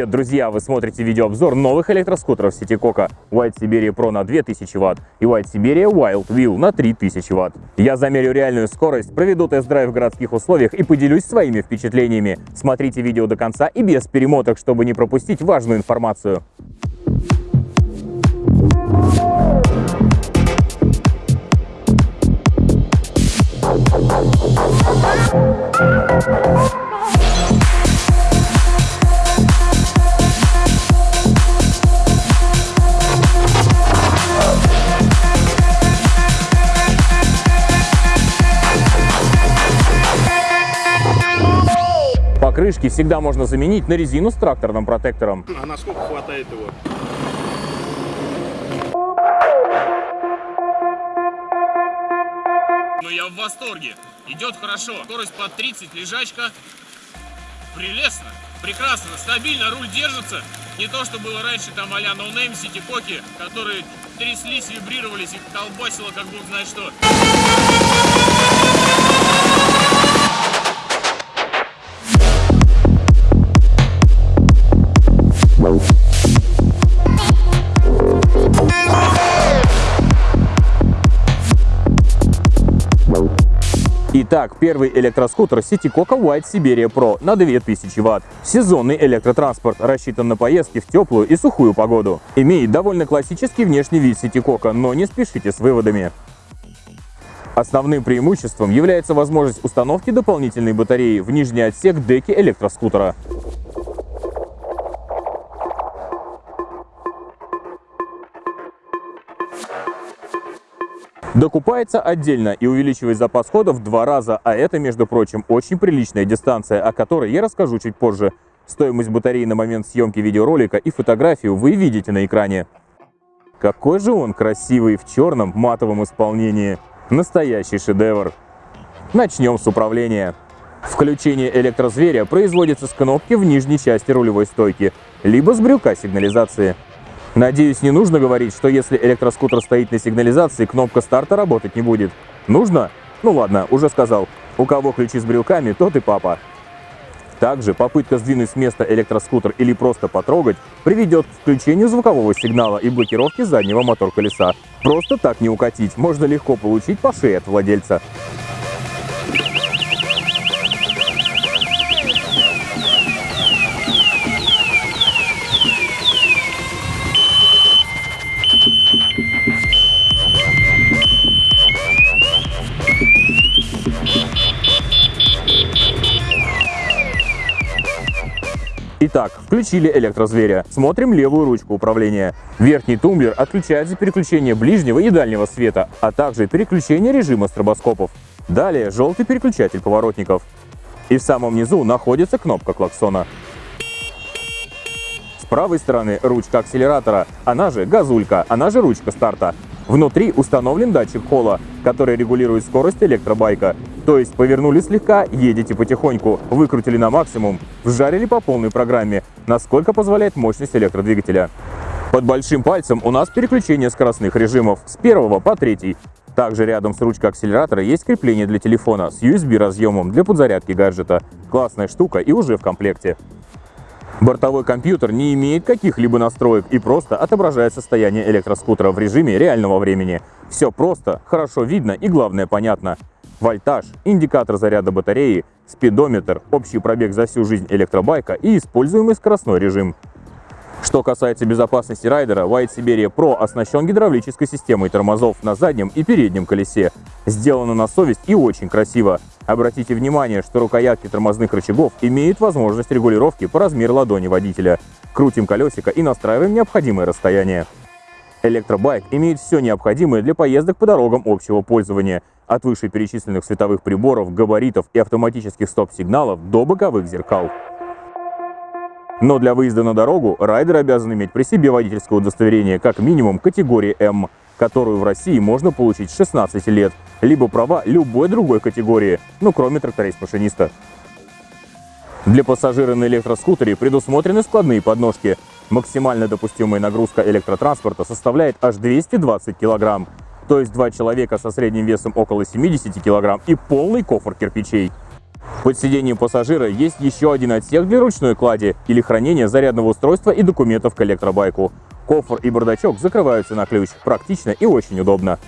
Привет, друзья! Вы смотрите видеообзор новых электроскутеров сети Кока White Siberia Pro на 2000 Вт и White Siberia Wild Wheel на 3000 Вт. Я замерю реальную скорость, проведу тест-драйв в городских условиях и поделюсь своими впечатлениями. Смотрите видео до конца и без перемоток, чтобы не пропустить важную информацию. Всегда можно заменить на резину с тракторным протектором. А насколько хватает его? Ну я в восторге. Идет хорошо. Скорость под 30, лежачка. Прелестно. Прекрасно, стабильно, руль держится. Не то, что было раньше там а-ля No Name City Коки, которые тряслись, вибрировались и колбасило, как бог знает что. Итак, первый электроскутер City Coca White Siberia Pro на 2000 Вт. Сезонный электротранспорт, рассчитан на поездки в теплую и сухую погоду. Имеет довольно классический внешний вид City Coca, но не спешите с выводами. Основным преимуществом является возможность установки дополнительной батареи в нижний отсек деки электроскутера. Докупается отдельно и увеличивает запас хода в два раза, а это, между прочим, очень приличная дистанция, о которой я расскажу чуть позже. Стоимость батареи на момент съемки видеоролика и фотографию вы видите на экране. Какой же он красивый в черном матовом исполнении. Настоящий шедевр. Начнем с управления. Включение электрозверя производится с кнопки в нижней части рулевой стойки, либо с брюка сигнализации. Надеюсь, не нужно говорить, что если электроскутер стоит на сигнализации, кнопка старта работать не будет. Нужно? Ну ладно, уже сказал. У кого ключи с брелками, тот и папа. Также попытка сдвинуть с места электроскутер или просто потрогать приведет к включению звукового сигнала и блокировке заднего мотор-колеса. Просто так не укатить, можно легко получить по шее от владельца. Итак, включили электрозверя. Смотрим левую ручку управления. Верхний тумблер отключает за переключение ближнего и дальнего света, а также переключение режима стробоскопов. Далее желтый переключатель поворотников. И в самом низу находится кнопка клаксона. С правой стороны ручка акселератора, она же газулька, она же ручка старта. Внутри установлен датчик холла, который регулирует скорость электробайка. То есть повернули слегка, едете потихоньку, выкрутили на максимум, вжарили по полной программе, насколько позволяет мощность электродвигателя. Под большим пальцем у нас переключение скоростных режимов с первого по третий. Также рядом с ручкой акселератора есть крепление для телефона с USB-разъемом для подзарядки гаджета. Классная штука и уже в комплекте. Бортовой компьютер не имеет каких-либо настроек и просто отображает состояние электроскутера в режиме реального времени. Все просто, хорошо видно и главное понятно. Вольтаж, индикатор заряда батареи, спидометр, общий пробег за всю жизнь электробайка и используемый скоростной режим. Что касается безопасности райдера, White Siberia Pro оснащен гидравлической системой тормозов на заднем и переднем колесе. Сделано на совесть и очень красиво. Обратите внимание, что рукоятки тормозных рычагов имеют возможность регулировки по размеру ладони водителя. Крутим колесико и настраиваем необходимое расстояние. Электробайк имеет все необходимое для поездок по дорогам общего пользования, от вышеперечисленных световых приборов, габаритов и автоматических стоп-сигналов до боковых зеркал. Но для выезда на дорогу райдер обязан иметь при себе водительское удостоверение как минимум категории М, которую в России можно получить с 16 лет, либо права любой другой категории, ну кроме тракторист-машиниста. Для пассажира на электроскутере предусмотрены складные подножки. Максимально допустимая нагрузка электротранспорта составляет аж 220 килограмм, то есть два человека со средним весом около 70 килограмм и полный кофр кирпичей. Под сиденьем пассажира есть еще один отсек для ручной клади или хранения зарядного устройства и документов к электробайку. Кофр и бардачок закрываются на ключ. Практично и очень удобно.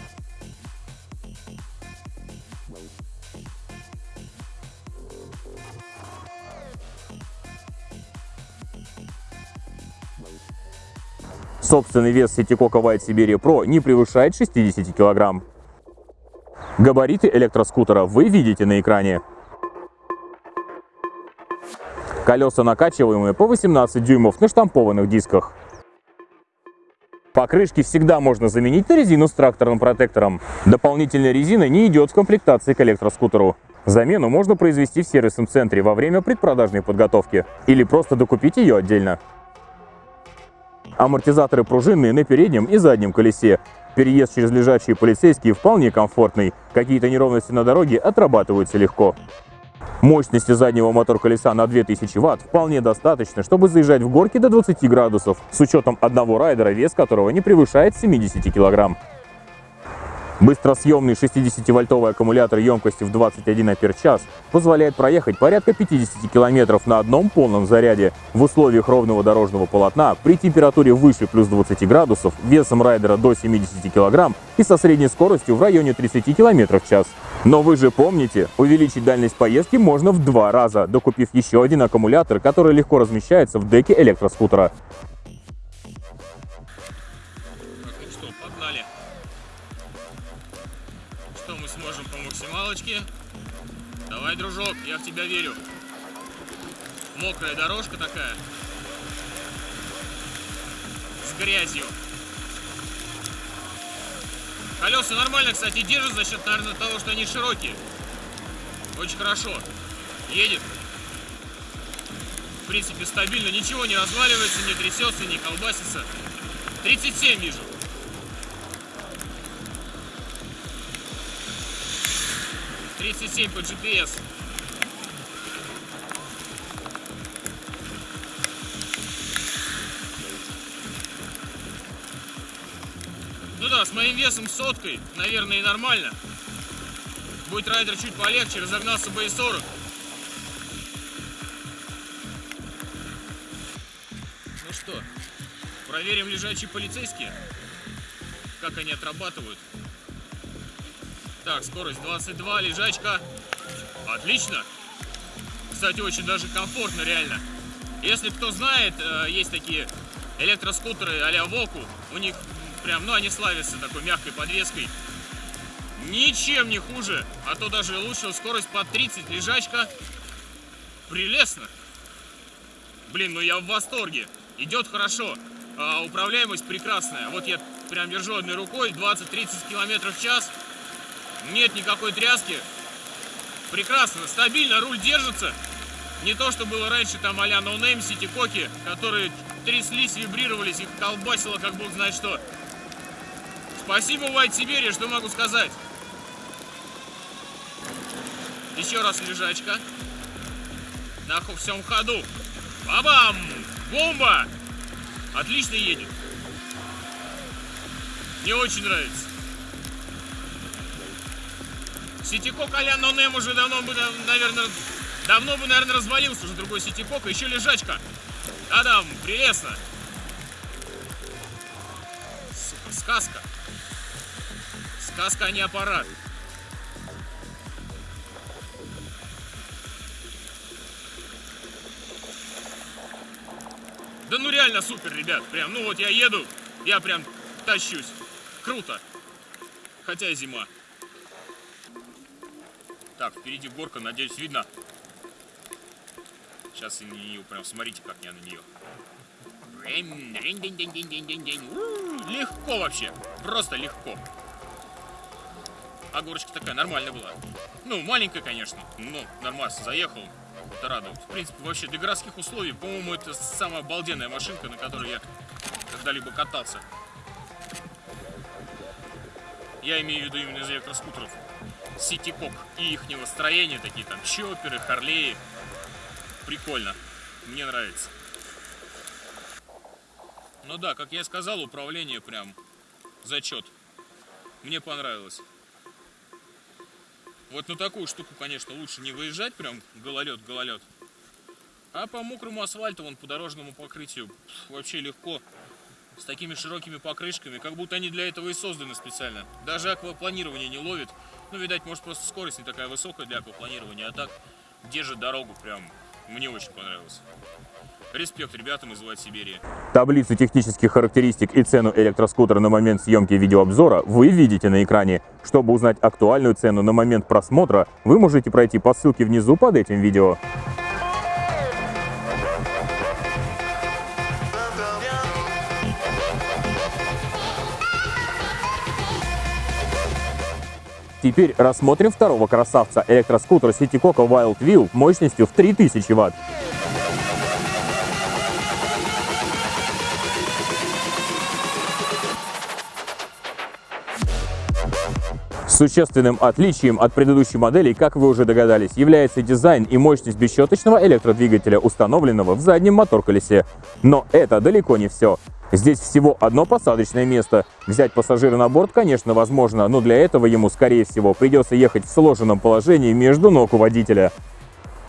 Собственный вес Ситикока White Siberia Pro не превышает 60 кг. Габариты электроскутера вы видите на экране. Колеса накачиваемые по 18 дюймов на штампованных дисках. Покрышки всегда можно заменить на резину с тракторным протектором. Дополнительная резина не идет в комплектации к электроскутеру. Замену можно произвести в сервисном центре во время предпродажной подготовки или просто докупить ее отдельно. Амортизаторы пружинные на переднем и заднем колесе. Переезд через лежачие полицейские вполне комфортный. Какие-то неровности на дороге отрабатываются легко. Мощности заднего мотор-колеса на 2000 Вт вполне достаточно, чтобы заезжать в горки до 20 градусов, с учетом одного райдера, вес которого не превышает 70 килограмм. Быстросъемный 60-вольтовый аккумулятор емкостью в 21 ампер-час позволяет проехать порядка 50 километров на одном полном заряде в условиях ровного дорожного полотна при температуре выше плюс 20 градусов, весом райдера до 70 килограмм и со средней скоростью в районе 30 километров в час. Но вы же помните, увеличить дальность поездки можно в два раза, докупив еще один аккумулятор, который легко размещается в деке электроскутера. Максималочке. Давай, дружок, я в тебя верю. Мокрая дорожка такая. С грязью. Колеса нормально, кстати, держат за счет, наверное, того, что они широкие. Очень хорошо. Едет. В принципе, стабильно. Ничего не разваливается, не трясется, не колбасится. 37 вижу. 37 по GPS. Ну да, с моим весом соткой, наверное, и нормально. Будет райдер чуть полегче, разогнался бы и 40. Ну что, проверим лежачие полицейские, как они отрабатывают. Так, скорость 22, лежачка. Отлично. Кстати, очень даже комфортно, реально. Если кто знает, э, есть такие электроскутеры а-ля Воку. У них прям, ну, они славятся такой мягкой подвеской. Ничем не хуже, а то даже лучше. Скорость под 30, лежачка. Прелестно. Блин, ну я в восторге. Идет хорошо. А управляемость прекрасная. Вот я прям держу одной рукой, 20-30 км в час. Нет никакой тряски. Прекрасно, стабильно, руль держится. Не то, что было раньше там а-ля No Name City Коки, которые тряслись, вибрировались, их колбасило, как бог знает что. Спасибо, White Сибири, что могу сказать. Еще раз лежачка. На всем ходу. Бабам! Бомба! Отлично едет. Мне очень нравится. Ситикок а-ля Нонем уже давно бы, наверное, давно бы, наверное, развалился уже другой Ситикок, еще лежачка. Адам, прелестно. Сука, сказка. Сказка, а не аппарат. Да ну реально супер, ребят. Прям, ну вот я еду, я прям тащусь. Круто. Хотя и зима. Так, впереди горка, надеюсь, видно. Сейчас и на нее, прям смотрите, как я на нее. Легко вообще, просто легко. А горочка такая нормальная была. Ну, маленькая, конечно, но нормально, заехал. Это радует. В принципе, вообще для городских условий, по-моему, это самая обалденная машинка, на которой я когда-либо катался. Я имею в виду именно из электроскутеров. Ситикок и их строения, такие там чоперы, харлеи. Прикольно. Мне нравится. Ну да, как я сказал, управление прям зачет. Мне понравилось. Вот на такую штуку, конечно, лучше не выезжать, прям гололед-гололед. А по мокрому асфальту, вон по дорожному покрытию, вообще легко. С такими широкими покрышками, как будто они для этого и созданы специально. Даже аквапланирование не ловит. Ну, видать, может, просто скорость не такая высокая для аквапланирования, а так держит дорогу прям. Мне очень понравилось. Респект ребятам из Влад Сибири. Таблицу технических характеристик и цену электроскутера на момент съемки видеообзора вы видите на экране. Чтобы узнать актуальную цену на момент просмотра, вы можете пройти по ссылке внизу под этим видео. Теперь рассмотрим второго красавца – электроскутер Citycoco Wild Wheel мощностью в 3000 Вт. Существенным отличием от предыдущей модели, как вы уже догадались, является дизайн и мощность бесщеточного электродвигателя, установленного в заднем мотор-колесе. Но это далеко не все. Здесь всего одно посадочное место. Взять пассажира на борт, конечно, возможно, но для этого ему, скорее всего, придется ехать в сложенном положении между ног у водителя.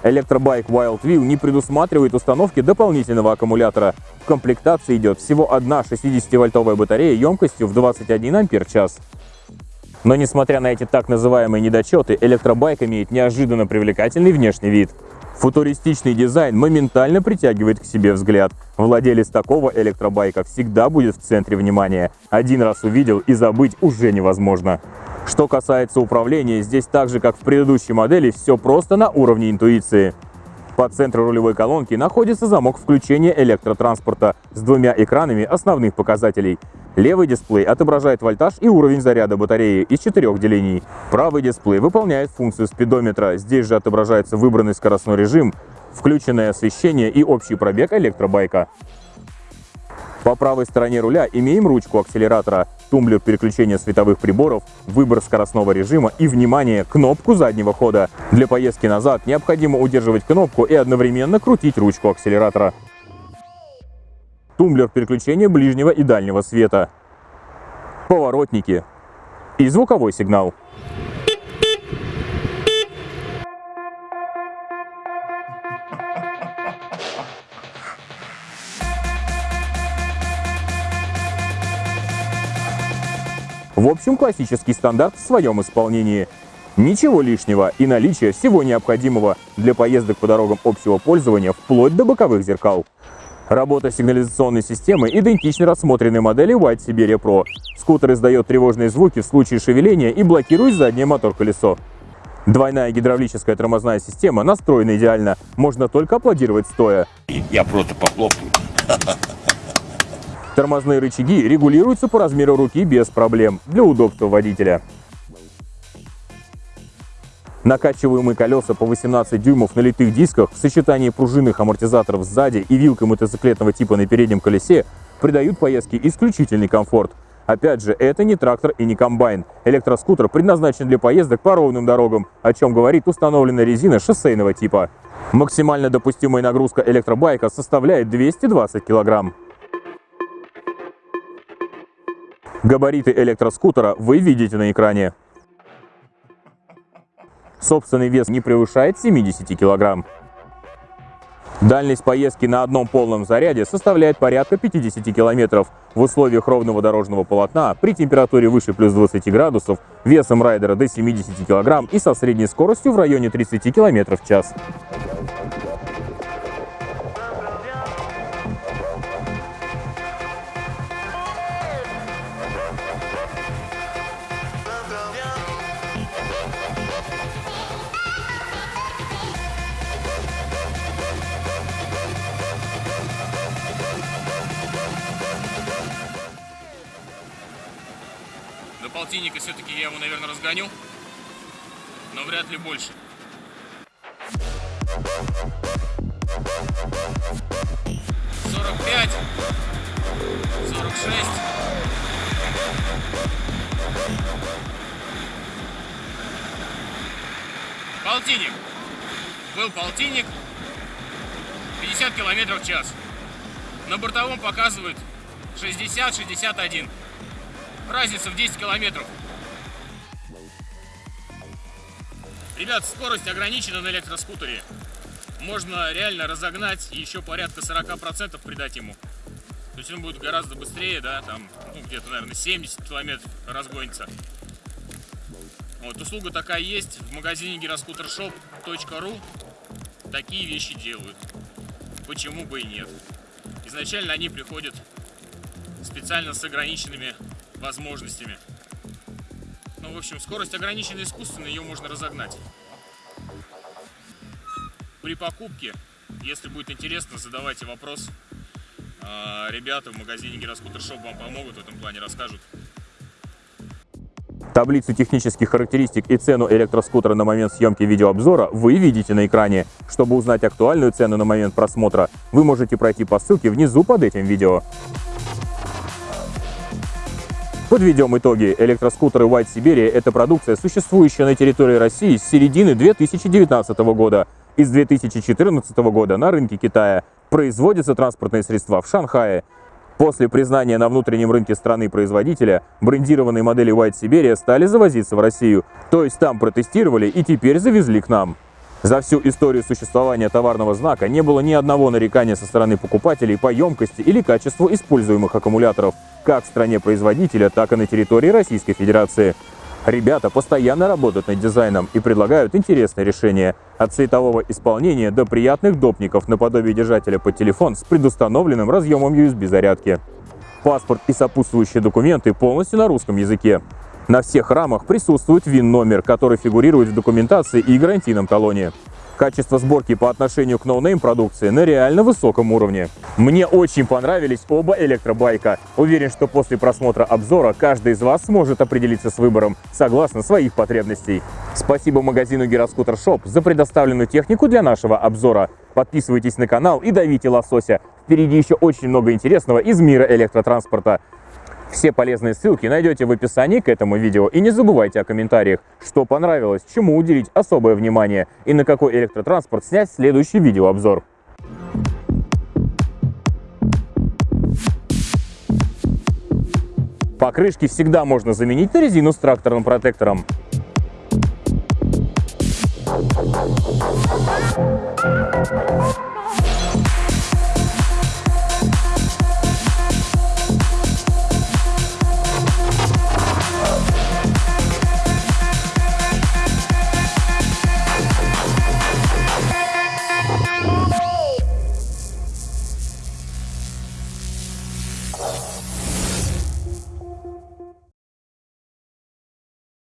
Электробайк Wild Wheel не предусматривает установки дополнительного аккумулятора. В комплектации идет всего одна 60-вольтовая батарея емкостью в 21 ампер-час. Но несмотря на эти так называемые недочеты, электробайк имеет неожиданно привлекательный внешний вид. Футуристичный дизайн моментально притягивает к себе взгляд. Владелец такого электробайка всегда будет в центре внимания. Один раз увидел и забыть уже невозможно. Что касается управления, здесь так же, как в предыдущей модели, все просто на уровне интуиции. По центру рулевой колонки находится замок включения электротранспорта с двумя экранами основных показателей. Левый дисплей отображает вольтаж и уровень заряда батареи из четырех делений. Правый дисплей выполняет функцию спидометра. Здесь же отображается выбранный скоростной режим, включенное освещение и общий пробег электробайка. По правой стороне руля имеем ручку акселератора, тумблер переключения световых приборов, выбор скоростного режима и, внимание, кнопку заднего хода. Для поездки назад необходимо удерживать кнопку и одновременно крутить ручку акселератора тумблер переключения ближнего и дальнего света, поворотники и звуковой сигнал. Общем, классический стандарт в своем исполнении. Ничего лишнего и наличие всего необходимого для поездок по дорогам общего пользования вплоть до боковых зеркал. Работа сигнализационной системы идентична рассмотренной модели White Siberia Pro. Скутер издает тревожные звуки в случае шевеления и блокирует заднее мотор-колесо. Двойная гидравлическая тормозная система настроена идеально, можно только аплодировать стоя. Я просто похлопаю. Тормозные рычаги регулируются по размеру руки без проблем, для удобства водителя. Накачиваемые колеса по 18 дюймов на литых дисках в сочетании пружинных амортизаторов сзади и вилкой мотоциклетного типа на переднем колесе придают поездке исключительный комфорт. Опять же, это не трактор и не комбайн. Электроскутер предназначен для поездок по ровным дорогам, о чем говорит установленная резина шоссейного типа. Максимально допустимая нагрузка электробайка составляет 220 килограмм. Габариты электроскутера вы видите на экране. Собственный вес не превышает 70 килограмм. Дальность поездки на одном полном заряде составляет порядка 50 километров. В условиях ровного дорожного полотна при температуре выше плюс 20 градусов, весом райдера до 70 килограмм и со средней скоростью в районе 30 километров в час. Разгоню. Но вряд ли больше. Сорок пять. Сорок шесть. Полтинник. Был полтинник. 50 километров в час. На бортовом показывает 60-61. Разница в 10 километров. Ребят, скорость ограничена на электроскутере. Можно реально разогнать и еще порядка 40% придать ему. То есть он будет гораздо быстрее, да, там, ну, где-то, наверное, 70 километров разгонится. Вот, услуга такая есть в магазине гироскутерshop.ru. Такие вещи делают. Почему бы и нет? Изначально они приходят специально с ограниченными возможностями. В общем, скорость ограничена искусственно, ее можно разогнать. При покупке, если будет интересно, задавайте вопрос. А, ребята в магазине Гироскутер Шоп вам помогут в этом плане, расскажут. Таблицу технических характеристик и цену электроскутера на момент съемки видеообзора вы видите на экране. Чтобы узнать актуальную цену на момент просмотра, вы можете пройти по ссылке внизу под этим видео. Подведем итоги. Электроскутеры White Siberia – это продукция, существующая на территории России с середины 2019 года. Из 2014 года на рынке Китая производятся транспортные средства в Шанхае. После признания на внутреннем рынке страны-производителя, брендированные модели White Siberia стали завозиться в Россию. То есть там протестировали и теперь завезли к нам. За всю историю существования товарного знака не было ни одного нарекания со стороны покупателей по емкости или качеству используемых аккумуляторов, как в стране производителя, так и на территории Российской Федерации. Ребята постоянно работают над дизайном и предлагают интересные решения. От цветового исполнения до приятных допников наподобие держателя под телефон с предустановленным разъемом USB зарядки. Паспорт и сопутствующие документы полностью на русском языке. На всех рамах присутствует VIN-номер, который фигурирует в документации и гарантийном талоне. Качество сборки по отношению к no name продукции на реально высоком уровне. Мне очень понравились оба электробайка. Уверен, что после просмотра обзора каждый из вас сможет определиться с выбором согласно своих потребностей. Спасибо магазину Гироскутер Shop за предоставленную технику для нашего обзора. Подписывайтесь на канал и давите лосося. Впереди еще очень много интересного из мира электротранспорта. Все полезные ссылки найдете в описании к этому видео. И не забывайте о комментариях, что понравилось, чему уделить особое внимание и на какой электротранспорт снять следующий видеообзор. Покрышки всегда можно заменить на резину с тракторным протектором.